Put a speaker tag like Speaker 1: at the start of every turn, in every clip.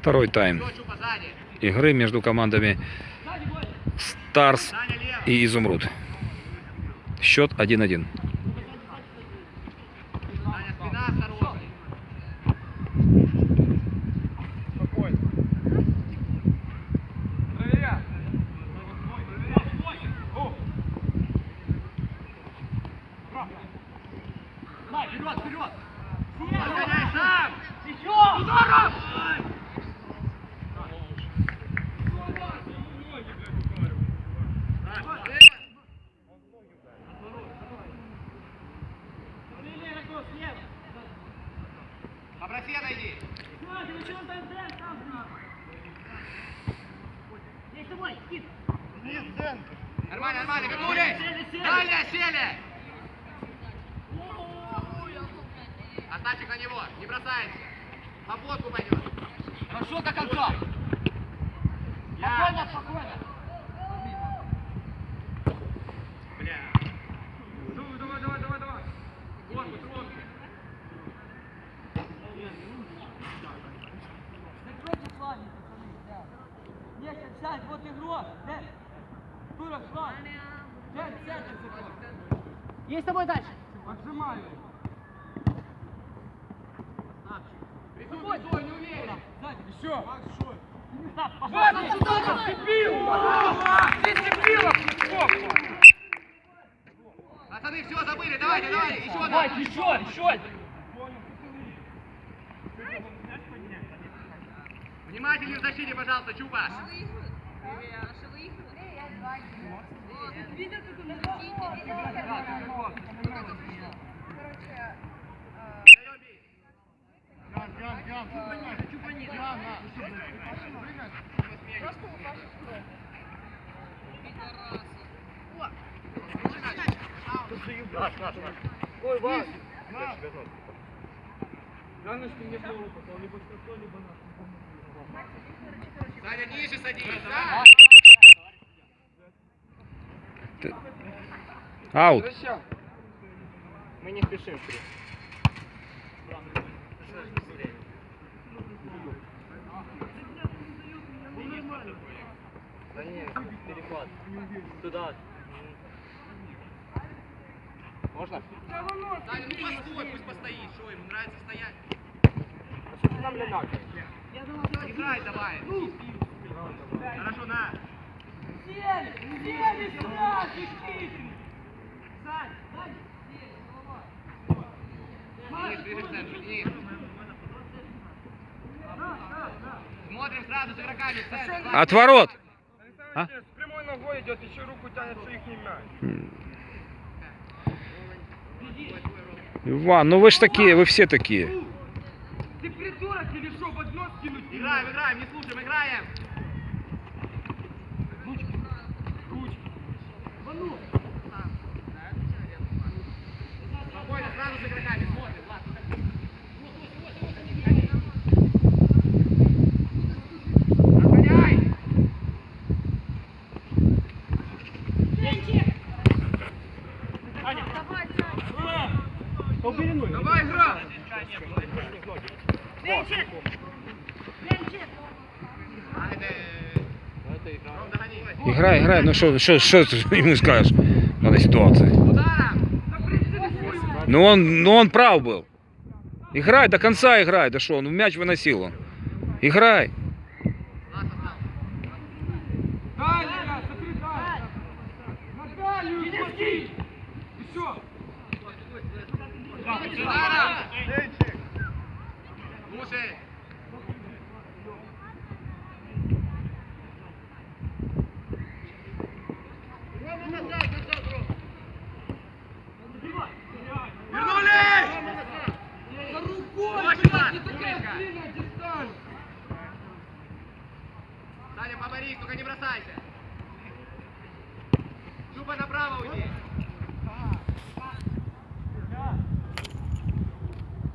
Speaker 1: Второй тайм игры между командами Старс и Изумруд. Счет 1-1.
Speaker 2: Саня, спина осторожно. Вперед, вперед! Разгоняй сам! Еще! Ударом! Попроси отойди. Нормально, вернулись! Дальше сели! Оставчик на него, не бросается. В обводку пойдет. Хорошо до конца. Спокойно, спокойно. Бля. Давай, давай, давай, давай, давай. Корпус, руки.
Speaker 3: Закройте флаги, пацаны, да. Нехер, сядь, вот игрок. Дэн,
Speaker 4: Есть с тобой дальше.
Speaker 3: Отжимаю.
Speaker 2: Рисуй, рисуй, не уверен.
Speaker 3: Еще.
Speaker 2: Пацаны, все забыли, давайте, давайте, еще одна.
Speaker 4: Давайте, еще, еще.
Speaker 2: Внимательнее в защите, пожалуйста, Чупа. Даем бить. Саня, ниже садись, да?
Speaker 1: Аут.
Speaker 4: Мы не спешим. Да нет, перехват. Туда. Можно?
Speaker 2: Саня, ну постой, пусть постоит. Что, ему нравится стоять?
Speaker 4: Что ты нам лялякаешь?
Speaker 2: Играй давай. Хорошо, на.
Speaker 3: Сели, сели, сядь, хитрый. Сань, сзади.
Speaker 2: Денис, ближе к центру, Денис. Смотрим сразу с игроками в центр.
Speaker 1: Отворот. А?
Speaker 5: С прямой ногой идет, еще руку тянет, что их не мяч.
Speaker 1: Иван, ну вы ж такие, вы все такие.
Speaker 5: Ты придурок или что, в одно скинуть?
Speaker 2: Играем, играем, не слушаем, играем. Спокойно, сразу с игроками, смотрим, Влад. Отгоняй! Давай, игра! А, это... Ром,
Speaker 1: Играй, играй. Ну что, что, что ты ему скажешь в?
Speaker 2: Ударом!
Speaker 1: Ну он, ну он прав был. Играй, до конца играй. Да что, он мяч выносил он. Играй.
Speaker 5: Дай, Илья, смотри, дай. Наталью, смотри. Еще.
Speaker 2: Ударом! Слушай! Вернулись! Очень Саня, поборись, только не бросайся. Чупа направо уйди.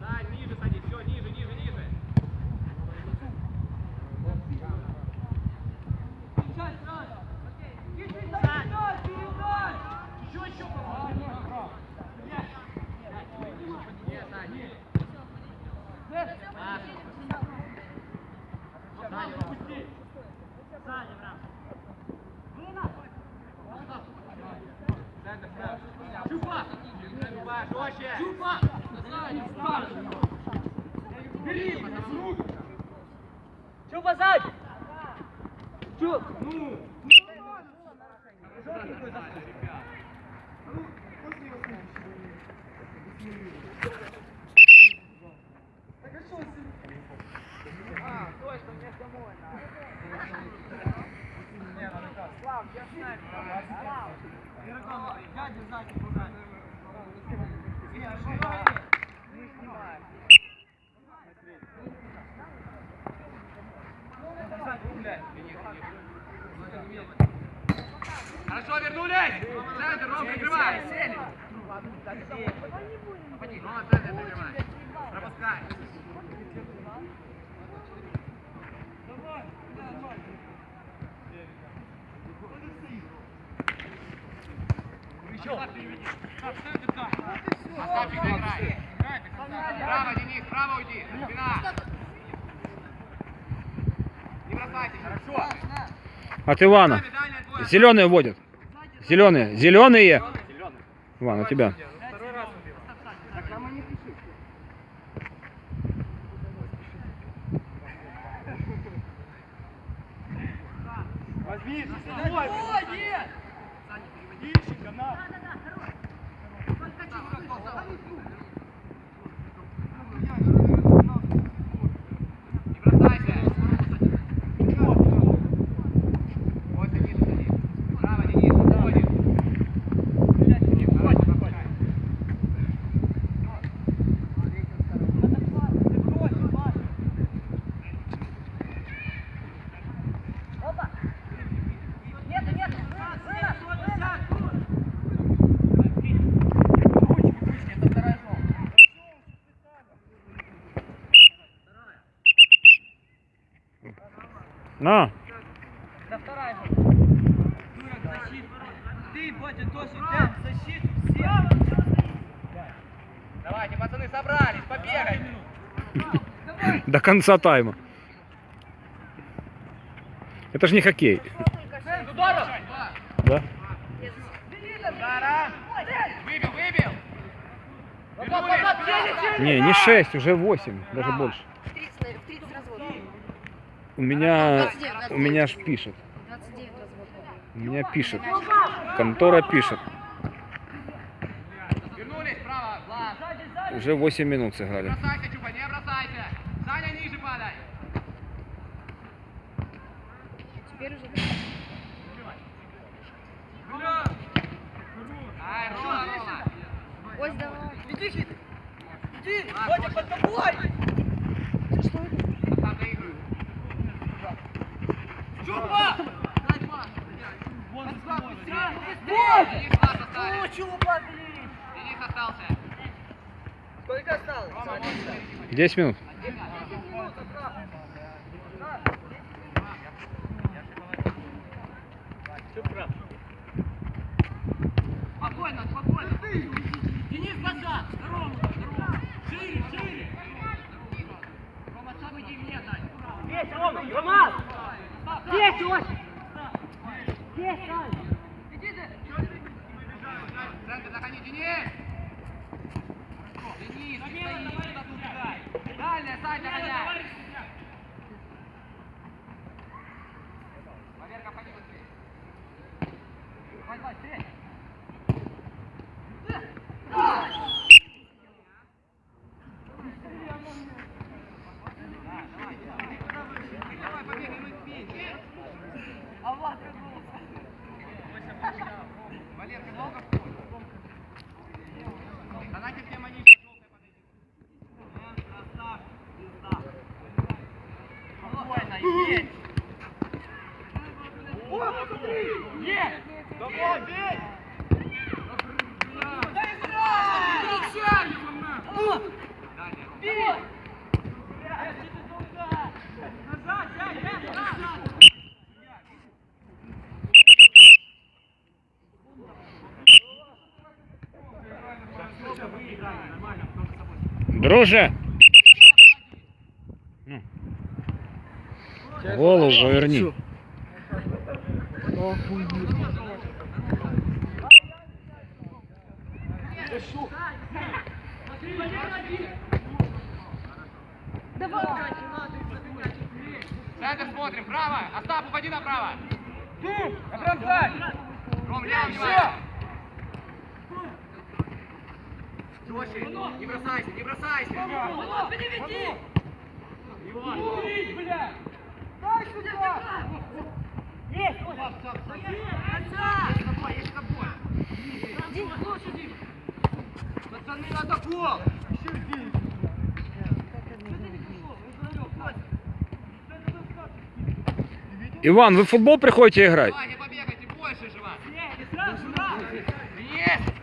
Speaker 2: Сань, ниже садись, все, ниже, ниже, ниже.
Speaker 3: Сядь, сразу. Хитрый, сядь, сядь, передай. Еще, еще, помогай.
Speaker 2: Не, Сань.
Speaker 3: Дэн,
Speaker 2: Пас. Чупа! Чупа, жестче!
Speaker 3: Чупа! Бери! Чупа сзади! Чуп! Ну! Дядя сзади пугай.
Speaker 2: Хорошо, вернулись! Центр, Ром, прикрывай! Рома, центр прикрывай! Пропускай! Право, Денис, право уйди! Спина! Не бросайтесь, хорошо!
Speaker 1: От Ивана. Зеленые водят. Зеленые. Зеленые. Иван, у тебя.
Speaker 4: Возьми,
Speaker 2: Не бросайся! Вот Денис, Денис. Право, Денис, уходит. Давай, попадай.
Speaker 1: На.
Speaker 3: Да вторая же. Дурак, защиту. Ты, Бодя, тоже, ты, защиту, все.
Speaker 2: Давайте, пацаны, собрались, побегай!
Speaker 1: До конца тайма. Это же не хоккей. Да?
Speaker 2: Выбил, выбил!
Speaker 1: Не, не 6, уже 8, даже больше. У меня,
Speaker 6: 29,
Speaker 1: у меня ж пишет.
Speaker 6: 29 разводов.
Speaker 1: У меня пишет. Контора пишет.
Speaker 2: Вернулись, право, Влад!
Speaker 1: Уже 8 минут сыграли.
Speaker 2: бросайся, Чупа, не бросайся! Саня, ниже падай!
Speaker 6: Теперь уже
Speaker 2: Ай, Рома, Рома!
Speaker 6: Ось давай.
Speaker 3: Иди, Хит. Иди, Бодя, под тобой.
Speaker 2: Сам доигрывай.
Speaker 3: Чупа!
Speaker 2: Вот!
Speaker 3: Вот!
Speaker 2: Денис класс
Speaker 3: О,
Speaker 2: остались!
Speaker 3: Чупа, блин.
Speaker 2: Денис остался!
Speaker 3: Сколько осталось?
Speaker 1: 10 минут.
Speaker 3: Спокойно, спокойно. Денис, назад. Здорово, здорово. Шире, шире. Рома, сам иди мне дай. Есть, Рома, Рома.
Speaker 2: Давай, давай, стрель! Давай, побегай, мы вместе.
Speaker 3: А Влад вернулся.
Speaker 2: Валерка, долго в поле? Давайте все манишки желтые подойдите.
Speaker 3: Спокойно, есть. Есть.
Speaker 4: Давай, бей!
Speaker 2: Дальняя.
Speaker 3: Назад, дядь, дядь, назад.
Speaker 1: Друже! Голову поверни.
Speaker 2: Центр смотрим, право! Остап, уходи направо!
Speaker 3: На бросай!
Speaker 2: Ром, лево, внимание! Жестче, не бросайся, не бросайся!
Speaker 3: Вано, переведи!
Speaker 2: Иван!
Speaker 3: Курить, блядь! Дай
Speaker 1: Иван, вы в футбол приходите играть?
Speaker 2: Давай, не побегайте, больше же вас! Есть!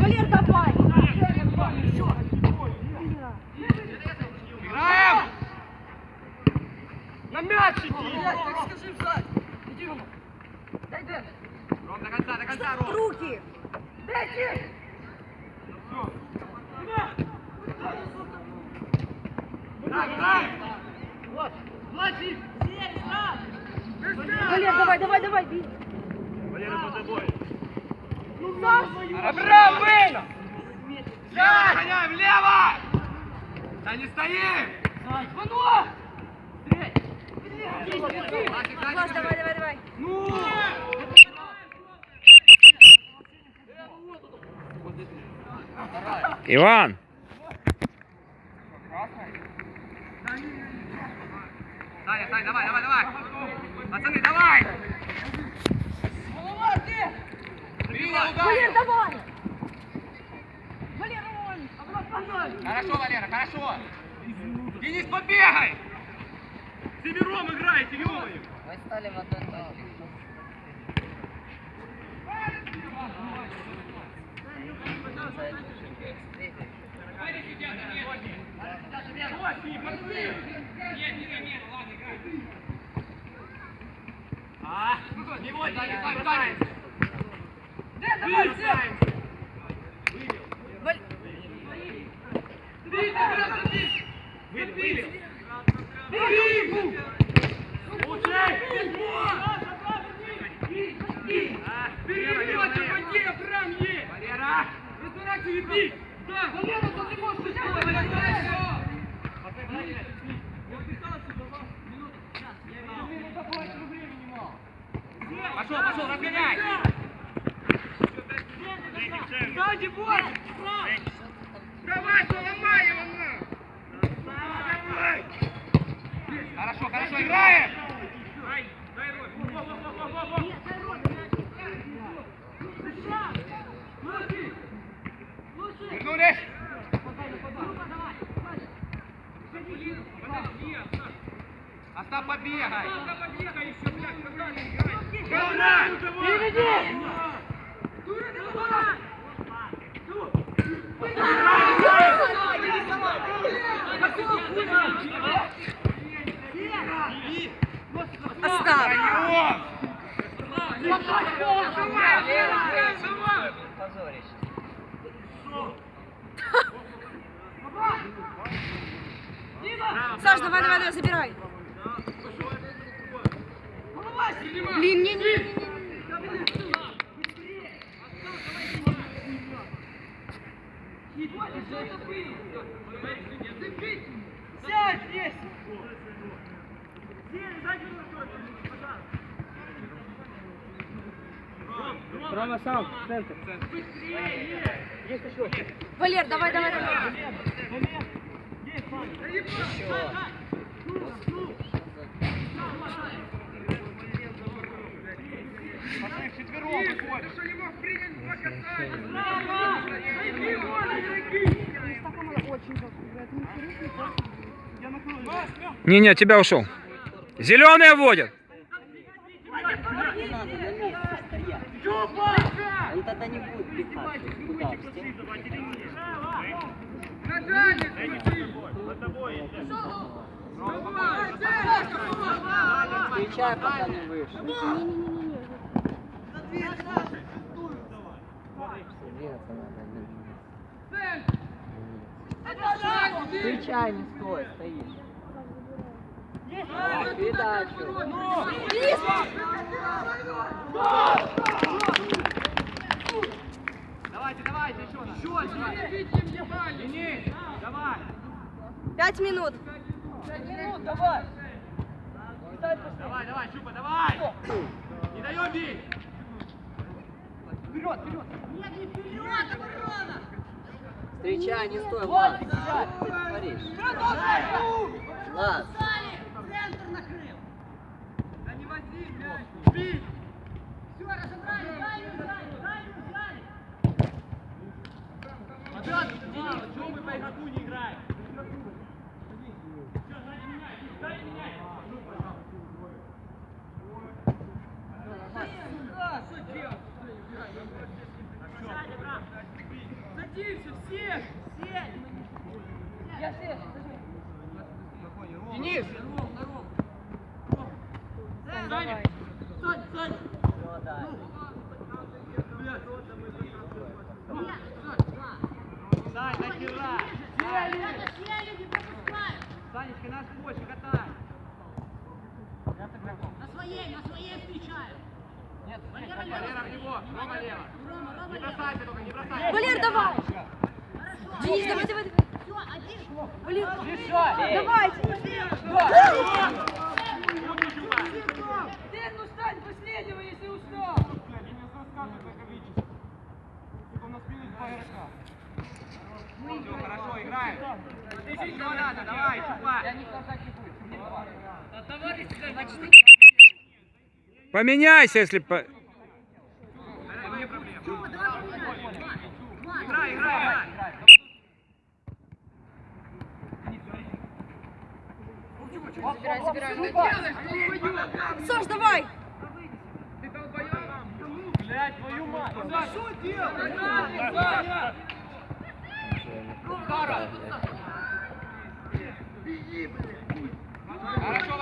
Speaker 6: Валер, давай!
Speaker 2: Играем!
Speaker 3: На мяч иди! Блядь, так скажи встать! Иди, Рома! Дай Дэн!
Speaker 2: Ром, до конца, до конца, Ром!
Speaker 6: Руки!
Speaker 3: Дайте!
Speaker 6: Валер, давай, давай, давай, бей!
Speaker 3: Абрам, выйди!
Speaker 2: Лево, гоняем, лево! Да не стоим!
Speaker 3: Вано!
Speaker 2: Васик,
Speaker 6: давай, давай, давай!
Speaker 1: Иван!
Speaker 2: Саня, Саня, давай, давай, давай! Пацаны, давай!
Speaker 6: Валер, давай! Валер, давай!
Speaker 2: Хорошо, Валера, хорошо! Денис, побегай! Семером играете, ё-моё! А, не вот, Саня, Саня, Саня!
Speaker 3: Дэн, давай, все!
Speaker 6: Валь-
Speaker 3: Бей, Абрам, бей!
Speaker 2: Выбили!
Speaker 3: Бей ему! Перелёте, воде, Абрам, есть!
Speaker 2: Валера! Пошел, пошел, разгоняй!
Speaker 3: Сзади, вот! Давай, ломай его, на!
Speaker 2: Хорошо, хорошо, играем! Вернулись! Остап, побегай!
Speaker 3: Переведи!
Speaker 6: Остап!
Speaker 2: Даем!
Speaker 6: Саш, давай, давай, давай, забирай! Блин, не, не, не, не.
Speaker 3: Сядь здесь!
Speaker 4: Рома сам, центр.
Speaker 6: Валер, давай, давай, давай!
Speaker 1: Не-не, тебя ушел. Зеленые вводят.
Speaker 7: Он тогда не будет пихать Встречай, пока не надо. Встречай, не стой, стоишь. Передачу.
Speaker 2: Давайте, давайте, еще раз. Еще, давай. Денис, давай.
Speaker 6: Пять минут.
Speaker 3: Минут, давай.
Speaker 2: Давай, давай, Щупа, давай. Не даем бить.
Speaker 3: Вперед, вперед.
Speaker 7: Встречай, не стой,
Speaker 3: Вот,
Speaker 7: Влад.
Speaker 3: встречай.
Speaker 7: Ты творишь?
Speaker 3: Вперед, ножки.
Speaker 7: Влад.
Speaker 3: Да не вози мяч. Бить.
Speaker 2: Ребят, чего мы по игроку не играем?
Speaker 3: Да, что делать? Садимся, все. Все. Я здесь.
Speaker 2: Денис!
Speaker 6: Давай.
Speaker 3: Сань, Сань.
Speaker 7: Ну, дай.
Speaker 2: Сань, нахера! Санечка, нас больше катай! Нет, Валера в него, Рома лево. Не бросайся только, не бросайся.
Speaker 6: Валер, давай. Денис, давай, давай, давай. Валер, давайте.
Speaker 3: Ты, ну стань последнего, если устал.
Speaker 2: Все, хорошо, играем. Еще надо, давай, Чупа.
Speaker 1: Поменяйся, если... По...
Speaker 2: Играй, играй, играй.
Speaker 6: Забирай, забирай. Саш, давай.
Speaker 2: Хорошо, Валерка, лучше.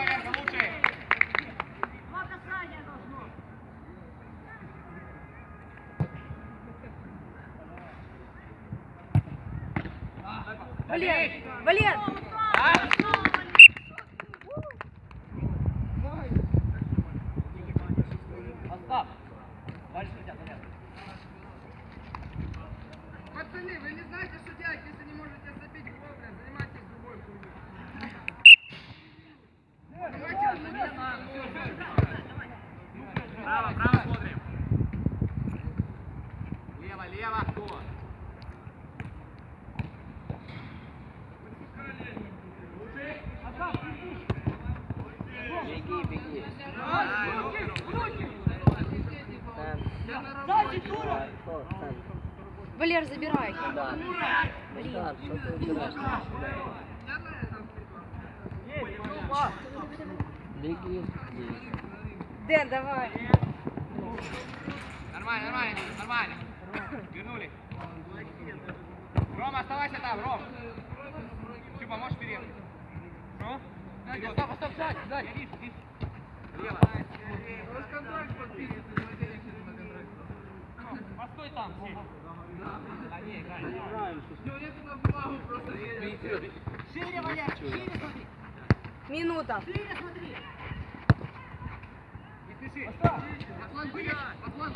Speaker 6: Валер, Валер.
Speaker 2: Пацаны, вы не знаете, что делать, если не можете забить вовремя, занимайтесь другой хуйней. Право, право смотрим. Лево, лево, кто?
Speaker 7: Беги, беги.
Speaker 3: Сзади, дура.
Speaker 7: Давай, кто? Сань,
Speaker 6: Валер, забирай.
Speaker 7: куда? Мухтар, что ты убираешь? Беги. Беги.
Speaker 6: Дэн, давай.
Speaker 2: Нормально, нормально, нормально. Вернули. Рома, оставайся там, Ром. Ты поможешь вперед. Ну? Вперед. Стоп, стоп, сзади, сзади. Постой там. Шире, Валер, шире смотри.
Speaker 6: Минута.
Speaker 2: Не спеши. Аслан, вылез, Аслан.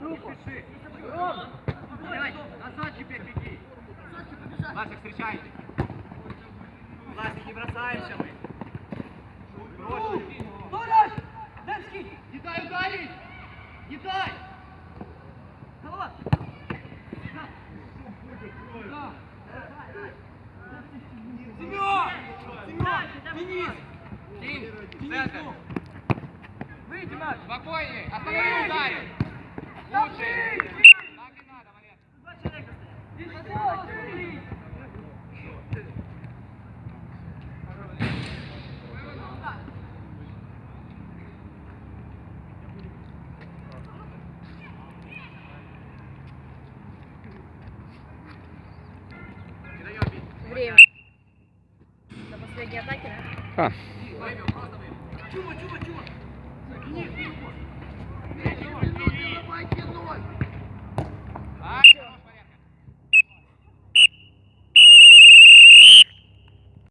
Speaker 2: Не спеши. Давай, назад теперь беги. Ласик, встречайте. Ласик, не бросаемся мы. Брось.
Speaker 3: Дура. Дэнский.
Speaker 2: Не дай ударить! Не дай!
Speaker 3: Голова. Семен. Семен. Денис.
Speaker 2: Центр.
Speaker 3: Выйди, Маш.
Speaker 2: Спокойнее. Останови ударил.